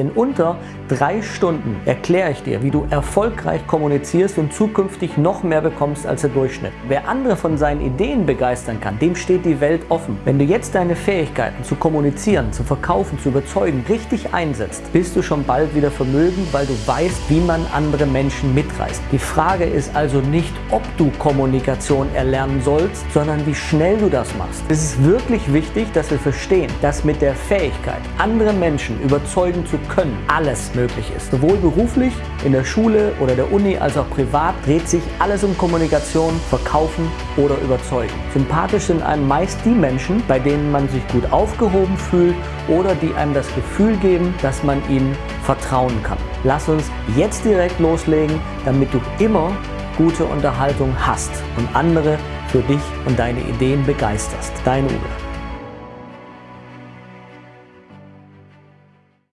In unter drei Stunden erkläre ich dir, wie du erfolgreich kommunizierst und zukünftig noch mehr bekommst als der Durchschnitt. Wer andere von seinen Ideen begeistern kann, dem steht die Welt offen. Wenn du jetzt deine Fähigkeiten zu kommunizieren, zu verkaufen, zu überzeugen richtig einsetzt, bist du schon bald wieder vermögend, weil du weißt, wie man andere Menschen mitreißt. Die Frage ist also nicht, ob du Kommunikation erlernen sollst, sondern wie schnell du das machst. Es ist wirklich wichtig, dass wir verstehen, dass mit der Fähigkeit, andere Menschen überzeugen zu können alles möglich ist. Sowohl beruflich, in der Schule oder der Uni als auch privat dreht sich alles um Kommunikation, Verkaufen oder Überzeugen. Sympathisch sind einem meist die Menschen, bei denen man sich gut aufgehoben fühlt oder die einem das Gefühl geben, dass man ihnen vertrauen kann. Lass uns jetzt direkt loslegen, damit du immer gute Unterhaltung hast und andere für dich und deine Ideen begeisterst. Dein Uwe.